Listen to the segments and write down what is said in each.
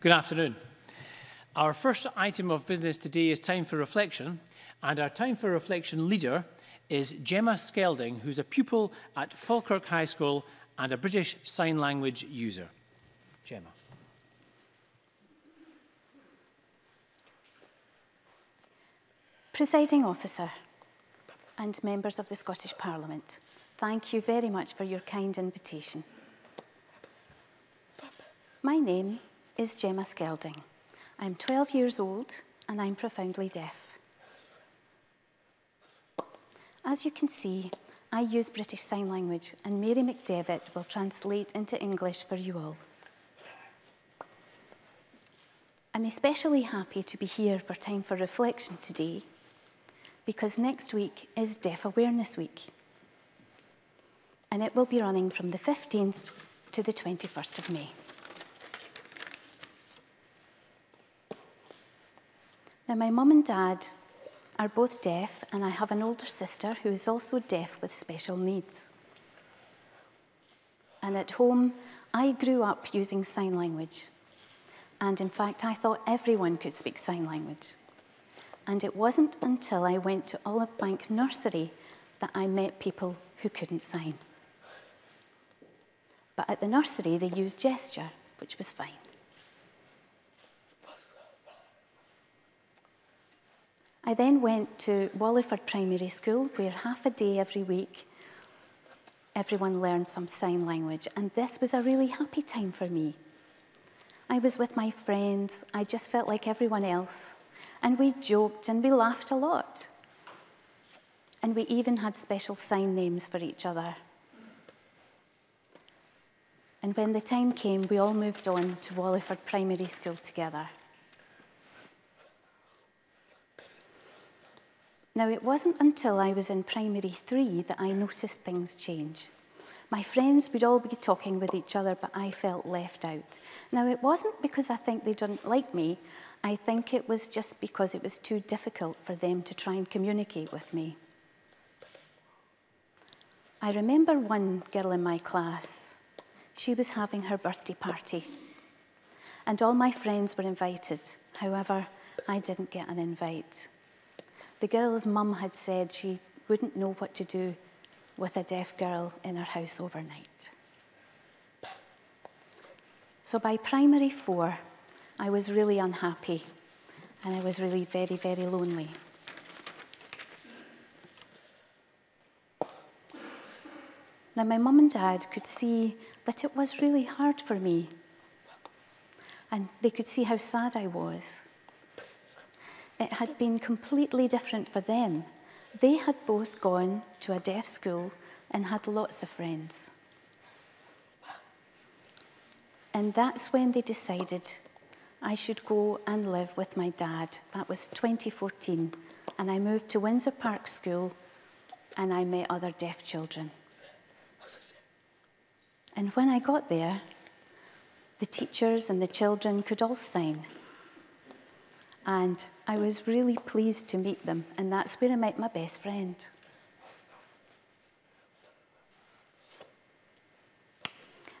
Good afternoon. Our first item of business today is time for reflection, and our time for reflection leader is Gemma Skelding, who's a pupil at Falkirk High School and a British Sign Language user. Gemma. Presiding officer and members of the Scottish Parliament, thank you very much for your kind invitation. My name is Gemma Skelding. I'm 12 years old and I'm profoundly deaf. As you can see, I use British Sign Language and Mary McDevitt will translate into English for you all. I'm especially happy to be here for Time for Reflection today because next week is Deaf Awareness Week and it will be running from the 15th to the 21st of May. Now, my mum and dad are both deaf, and I have an older sister who is also deaf with special needs. And at home, I grew up using sign language. And in fact, I thought everyone could speak sign language. And it wasn't until I went to Olive Bank Nursery that I met people who couldn't sign. But at the nursery, they used gesture, which was fine. I then went to Walliford Primary School, where half a day every week everyone learned some sign language, and this was a really happy time for me. I was with my friends, I just felt like everyone else, and we joked and we laughed a lot. And we even had special sign names for each other. And when the time came, we all moved on to Walliford Primary School together. Now, it wasn't until I was in primary three that I noticed things change. My friends would all be talking with each other, but I felt left out. Now, it wasn't because I think they didn't like me. I think it was just because it was too difficult for them to try and communicate with me. I remember one girl in my class. She was having her birthday party. And all my friends were invited. However, I didn't get an invite. The girl's mum had said she wouldn't know what to do with a deaf girl in her house overnight. So by primary four, I was really unhappy and I was really very, very lonely. Now, my mum and dad could see that it was really hard for me, and they could see how sad I was it had been completely different for them. They had both gone to a deaf school and had lots of friends. And that's when they decided I should go and live with my dad. That was 2014. And I moved to Windsor Park School and I met other deaf children. And when I got there, the teachers and the children could all sign. And I was really pleased to meet them, and that's where I met my best friend.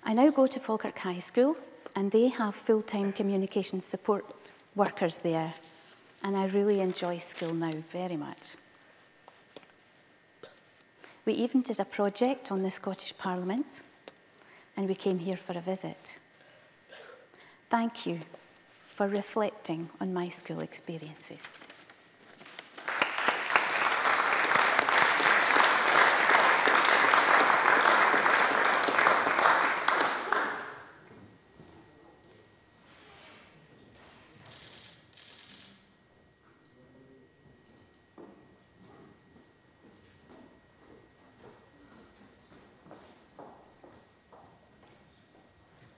I now go to Falkirk High School, and they have full-time communication support workers there, and I really enjoy school now very much. We even did a project on the Scottish Parliament, and we came here for a visit. Thank you for reflecting on my school experiences.